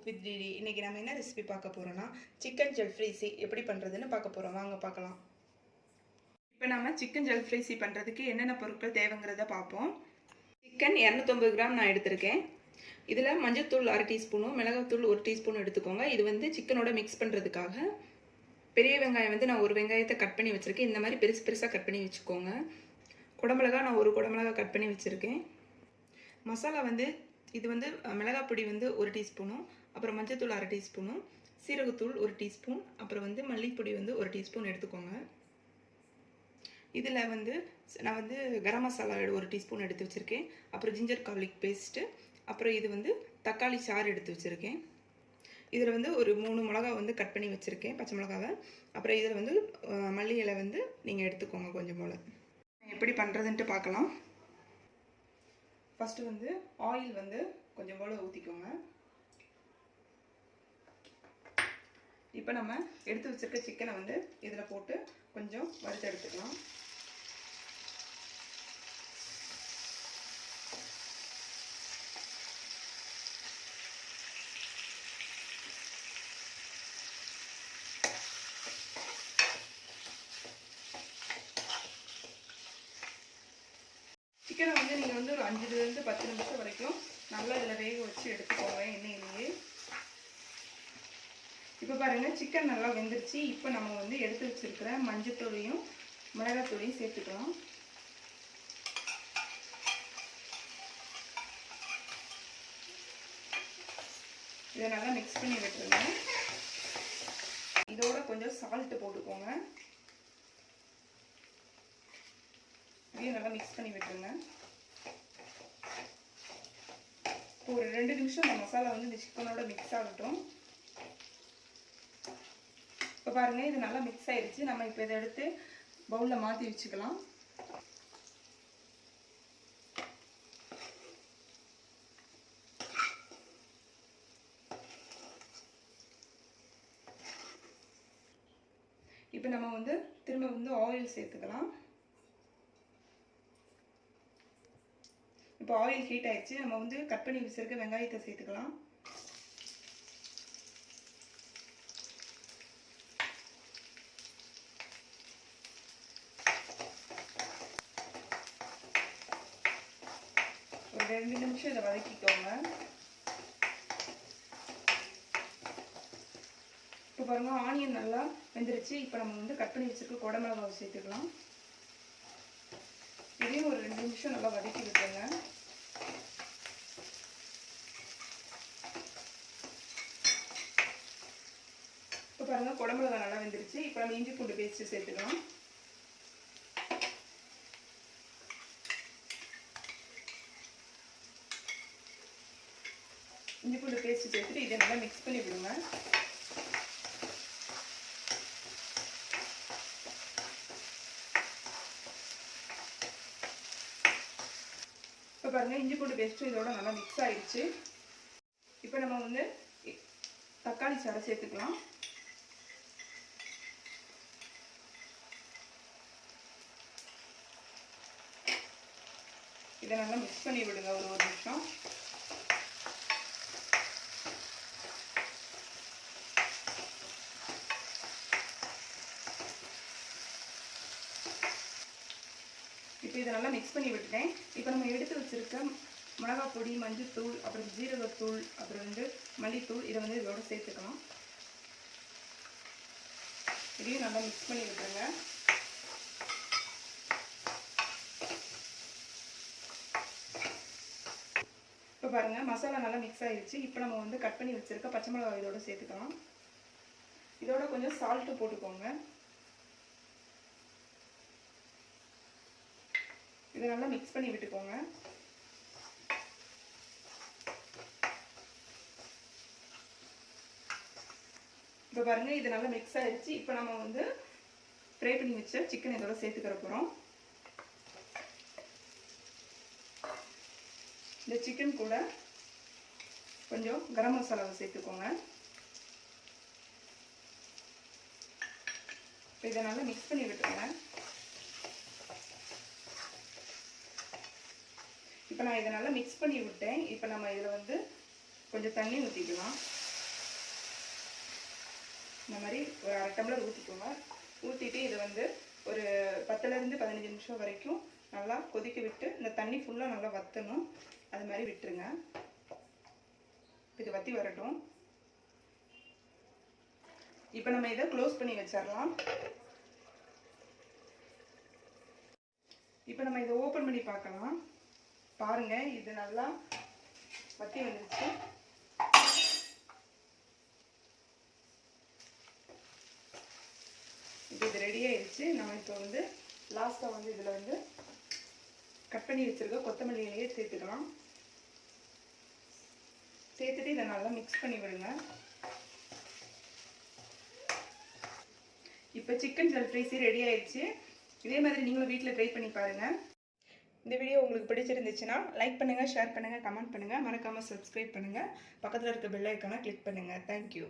Cook with DD இன்றைக்கி நம்ம என்ன ரெசிபி பார்க்க போகிறோன்னா சிக்கன் ஜெல்ஃப்ரைசி எப்படி பண்ணுறதுன்னு பார்க்க போகிறோம் வாங்க பார்க்கலாம். இப்போ நம்ம சிக்கன் ஜெல்ஃப்ரைசி பண்ணுறதுக்கு என்னென்ன பொருட்கள் தேவைங்கிறத பார்ப்போம். சிக்கன் இரநூத்தொம்பது கிராம் நான் எடுத்திருக்கேன். இதில் மஞ்சத்தூள் அரை டீஸ்பூனும் மிளகாத்தூள் ஒரு டீஸ்பூன் எடுத்துக்கோங்க. இது வந்து சிக்கனோட மிக்ஸ் பண்ணுறதுக்காக பெரிய வெங்காயம் வந்து நான் ஒரு வெங்காயத்தை கட் பண்ணி வச்சுருக்கேன். இந்த மாதிரி பெருசு பெருசாக கட் பண்ணி வச்சுக்கோங்க. குடமிளகா நான் ஒரு குடமிளகா கட் பண்ணி வச்சுருக்கேன். மசாலா வந்து இது வந்து அஹ், மிளகாய் பொடி வந்து ஒரு டீஸ்பூனும் அப்புறம் மஞ்சத்தூள் அரை டீஸ்பூனும் சீரகத்தூள் ஒரு டீஸ்பூன் அப்புறம் வந்து மல்லிப்பொடி வந்து ஒரு டீஸ்பூன் எடுத்துக்கோங்க. இதில் வந்து நான் வந்து கரம் மசாலா ஒரு டீஸ்பூன் எடுத்து வச்சுருக்கேன். அப்புறம் ஜிஞ்சர் கார்லிக் பேஸ்ட்டு அப்புறம் இது வந்து தக்காளி சாறு எடுத்து வச்சுருக்கேன். இதில் வந்து ஒரு மூணு மிளகா வந்து கட் பண்ணி வச்சுருக்கேன் பச்சை மிளகாவை. அப்புறம் இதில் வந்து மல்லி இலை வந்து நீங்கள் எடுத்துக்கோங்க கொஞ்சம் போல். எப்படி பண்ணுறதுன்ட்டு பார்க்கலாம். ஃபஸ்ட்டு வந்து ஆயில் வந்து கொஞ்சம் போல் ஊற்றிக்கோங்க இப்போ நம்ம எடுத்து வச்சிருக்க சிக்கனை வந்து இதில் போட்டு கொஞ்சம் வறுத்து எடுத்துக்கலாம். சிக்கனை வந்து நீங்கள் வந்து ஒரு அஞ்சுலேருந்து பத்து நிமிஷம் வரைக்கும் நல்லா இதில் வேக வச்சு எடுத்துக்கோங்க எண்ணெயிலேயே. இப்போ பாருங்கள் சிக்கன் நல்லா வெந்துருச்சு. இப்போ நம்ம வந்து எடுத்து வச்சிருக்கிற மஞ்சத்தூளையும் மிளகாத்தூளையும் சேர்த்துக்கலாம் இதை நல்லா மிக்ஸ் பண்ணி விட்டுருங்க. இதோட கொஞ்சம் சால்ட்டு போட்டுக்கோங்க. இதையும் நல்லா மிக்ஸ் பண்ணி விட்டுருங்க. இப்போ ஒரு ரெண்டு நிமிஷம் இந்த மசாலா வந்து இந்த சிக்கனோட மிக்ஸ் ஆகட்டும். இப்போ பாருங்க இது நல்லா மிக்ஸ் ஆயிடுச்சு. நம்ம இப்போ இதை எடுத்து பவுலில் மாற்றி வச்சுக்கலாம். இப்போ நம்ம வந்து திரும்ப வந்து ஆயில் சேர்த்துக்கலாம். இப்போ ஆயில் ஹீட் ஆயிடுச்சு. நம்ம வந்து கட் பண்ணி வச்சுருக்க வெங்காயத்தை சேர்த்துக்கலாம். ரெண்டு நிமிஷம் இதை வதக்கிக்கோங்க. இப்போ பாருங்க ஆனியன் நல்லா வெந்துருச்சு. இப்போ நம்ம வந்து கட் பண்ணி வச்சுருக்க குடமிளகாவை சேர்த்துக்கலாம். இதையும் ஒரு ரெண்டு நிமிஷம் நல்லா வதக்கி விட்டுருங்க. இப்போ பாருங்க குடமிளகா நல்லா வெந்துருச்சு. இப்போ நம்ம இஞ்சி பூண்டு பேஸ்ட்டு சேர்த்துக்கலாம். இஞ்சி பூண்டு பேஸ்ட் சேர்த்துட்டு இதை நல்லா மிக்ஸ் பண்ணி விடுங்க. இப்போ பாருங்க இஞ்சி பூண்டு பேஸ்ட்டும் இதோட நல்லா மிக்ஸ் ஆயிடுச்சு. இப்போ நம்ம வந்து தக்காளி சாறை சேர்த்துக்கலாம். இதை நல்லா மிக்ஸ் பண்ணி விடுங்க ஒரு ஒரு நிமிஷம். இப்போ இதை நல்லா மிக்ஸ் பண்ணி விட்டுட்டேன். இப்போ நம்ம எடுத்து வச்சிருக்க மிளகாய் பொடி மஞ்சத்தூள் அப்புறம் ஜீரகத்தூள் அப்புறம் வந்து மல்லித்தூள் இதை வந்து இதோட சேர்த்துக்கலாம். இதையும் நல்லா மிக்ஸ் பண்ணி விட்டுருங்க. இப்போ பாருங்கள் மசாலா நல்லா மிக்ஸ் ஆகிடுச்சு இப்போ நம்ம வந்து கட் பண்ணி வச்சுருக்க பச்சை மிளகாய் இதோட சேர்த்துக்கலாம். இதோட கொஞ்சம் சால்ட்டு போட்டுக்கோங்க. இதை நல்லா மிக்ஸ் பண்ணி விட்டுக்கோங்க. இப்போ பாருங்கள் இது நல்லா மிக்ஸ் ஆகிடுச்சு இப்போ நம்ம வந்து ஃப்ரை பண்ணி வச்ச சிக்கன் இதோட சேர்த்துக்கிற போகிறோம் இந்த சிக்கன் கூட கொஞ்சம் கரம் மசாலாவை சேர்த்துக்கோங்க. இப்போ இதை நல்லா மிக்ஸ் பண்ணி விட்டுருங்க இப்போ நான் இதை நல்லா மிக்ஸ் பண்ணி விட்டேன். இப்போ நம்ம இதில் வந்து கொஞ்சம் தண்ணி ஊற்றிக்கலாம் இந்த மாதிரி ஒரு அரை டம்ளர் ஊற்றிக்கோங்க ஊற்றிட்டு இதை வந்து ஒரு பத்துலேருந்து பதினஞ்சு நிமிஷம் வரைக்கும் நல்லா கொதிக்க விட்டு இந்த தண்ணி ஃபுல்லாக நல்லா வற்றணும் அது மாதிரி விட்டுருங்க. இது வற்றி வரட்டும். இப்போ நம்ம இதை க்ளோஸ் பண்ணி வச்சிடலாம் இப்போ நம்ம இதை ஓப்பன் பண்ணி பார்க்கலாம். பாருங்க இது நல்லா வத்தி வந்துருச்சு. இப்போ இது ரெடி ஆயிடுச்சு நம்ம இப்போ வந்து லாஸ்ட்டாக வந்து இதில் வந்து கட் பண்ணி வச்சிருக்க கொத்தமல்லி சேர்த்துக்கலாம். சேர்த்துட்டு இதை நல்லா மிக்ஸ் பண்ணி விடுங்க. இப்போ சிக்கன் ஜல்ஃப்ரைஸி ரெடி ஆயிடுச்சு இதே மாதிரி நீங்களும் வீட்டில் ட்ரை பண்ணி பாருங்கள் இந்த வீடியோ உங்களுக்கு பிடிச்சிருந்துச்சுன்னா லைக் பண்ணுங்கள் ஷேர் பண்ணுங்கள் கமெண்ட் பண்ணுங்கள் மறக்காமல் சப்ஸ்கிரைப் பண்ணுங்கள் பக்கத்தில் இருக்க பெல் ஐக்கானை கிளிக் பண்ணுங்கள் தேங்க்யூ